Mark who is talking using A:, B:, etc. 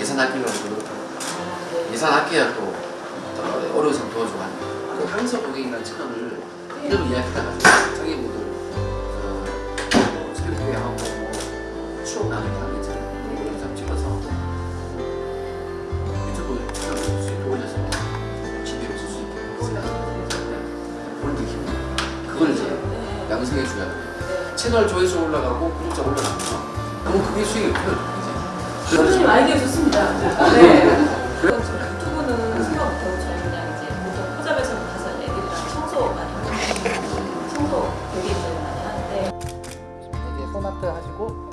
A: 예산 아끼려고.
B: 그렇고.
A: 예산 아껴야 또, 또 어려운 사람 도와주고 하는 그 항서 고객이라는 채널을 이름을 이야기하다가 자기분들 어, 뭐 새벽 교회하고 뭐 추억 나누기 하는 게 있잖아요. 그런 영상 찍어서 유튜브 채널 수익 올려서 GP로 쓸수 있게 올리기 힘들어 그걸 이제 양성해 줘야 돼 채널 조회수 올라가고 구독자 올라가면 너무 크게 수익이 없죠. 선생님 아이디어
B: 좋습니다. 네. 그럼 지금 유튜브는 생각 못하고 저희 그냥 이제 보통 포잡에서 가서 애들이랑 청소 많이 하고 청소 되게 많이 하는데
C: 이제 소나트 하시고